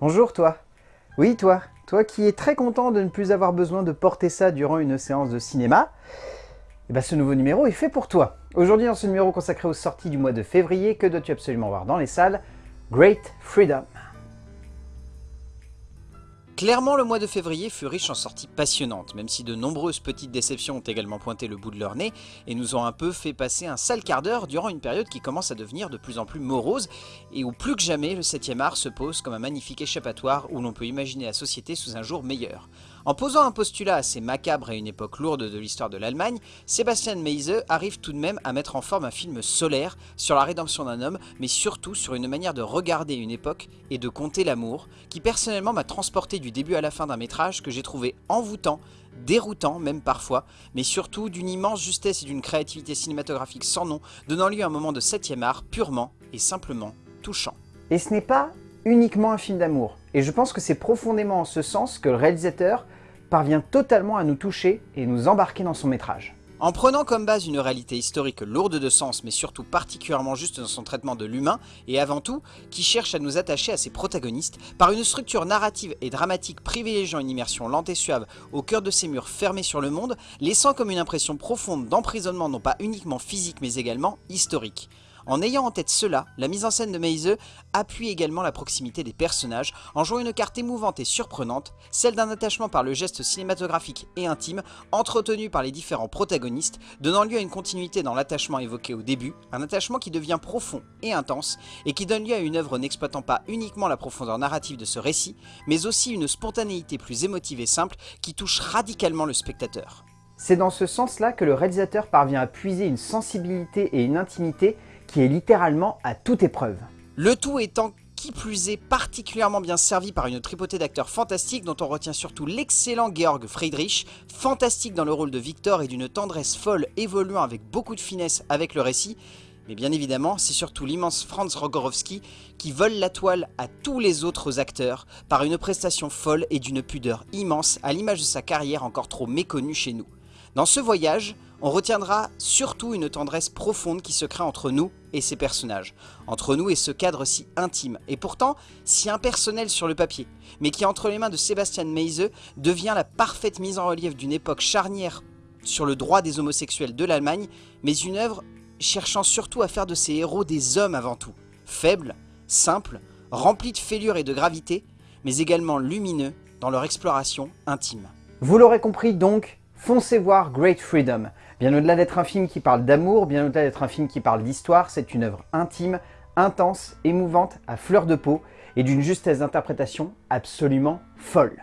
Bonjour toi Oui toi, toi qui es très content de ne plus avoir besoin de porter ça durant une séance de cinéma, eh ben ce nouveau numéro est fait pour toi. Aujourd'hui dans ce numéro consacré aux sorties du mois de février, que dois-tu absolument voir dans les salles? Great Freedom. Clairement, le mois de février fut riche en sorties passionnantes, même si de nombreuses petites déceptions ont également pointé le bout de leur nez et nous ont un peu fait passer un sale quart d'heure durant une période qui commence à devenir de plus en plus morose et où plus que jamais le 7ème art se pose comme un magnifique échappatoire où l'on peut imaginer la société sous un jour meilleur. En posant un postulat assez macabre à une époque lourde de l'histoire de l'Allemagne, Sébastien Meise arrive tout de même à mettre en forme un film solaire sur la rédemption d'un homme, mais surtout sur une manière de regarder une époque et de compter l'amour, qui personnellement m'a transporté du début à la fin d'un métrage que j'ai trouvé envoûtant, déroutant même parfois, mais surtout d'une immense justesse et d'une créativité cinématographique sans nom, donnant lieu à un moment de 7ème art purement et simplement touchant. Et ce n'est pas uniquement un film d'amour, et je pense que c'est profondément en ce sens que le réalisateur parvient totalement à nous toucher et nous embarquer dans son métrage. En prenant comme base une réalité historique lourde de sens, mais surtout particulièrement juste dans son traitement de l'humain, et avant tout, qui cherche à nous attacher à ses protagonistes, par une structure narrative et dramatique privilégiant une immersion lente et suave au cœur de ces murs fermés sur le monde, laissant comme une impression profonde d'emprisonnement non pas uniquement physique mais également historique. En ayant en tête cela, la mise en scène de Meise appuie également la proximité des personnages en jouant une carte émouvante et surprenante, celle d'un attachement par le geste cinématographique et intime entretenu par les différents protagonistes, donnant lieu à une continuité dans l'attachement évoqué au début, un attachement qui devient profond et intense et qui donne lieu à une œuvre n'exploitant pas uniquement la profondeur narrative de ce récit, mais aussi une spontanéité plus émotive et simple qui touche radicalement le spectateur. C'est dans ce sens-là que le réalisateur parvient à puiser une sensibilité et une intimité qui est littéralement à toute épreuve. Le tout étant qui plus est particulièrement bien servi par une tripotée d'acteurs fantastiques dont on retient surtout l'excellent Georg Friedrich, fantastique dans le rôle de Victor et d'une tendresse folle évoluant avec beaucoup de finesse avec le récit, mais bien évidemment, c'est surtout l'immense Franz Rogorowski qui vole la toile à tous les autres acteurs par une prestation folle et d'une pudeur immense à l'image de sa carrière encore trop méconnue chez nous. Dans ce voyage, on retiendra surtout une tendresse profonde qui se crée entre nous et ces personnages, entre nous et ce cadre si intime, et pourtant si impersonnel sur le papier, mais qui entre les mains de Sébastien Meise devient la parfaite mise en relief d'une époque charnière sur le droit des homosexuels de l'Allemagne, mais une œuvre cherchant surtout à faire de ces héros des hommes avant tout, faibles, simples, remplis de fêlures et de gravité, mais également lumineux dans leur exploration intime. Vous l'aurez compris donc, foncez voir Great Freedom. Bien au-delà d'être un film qui parle d'amour, bien au-delà d'être un film qui parle d'histoire, c'est une œuvre intime, intense, émouvante, à fleur de peau et d'une justesse d'interprétation absolument folle.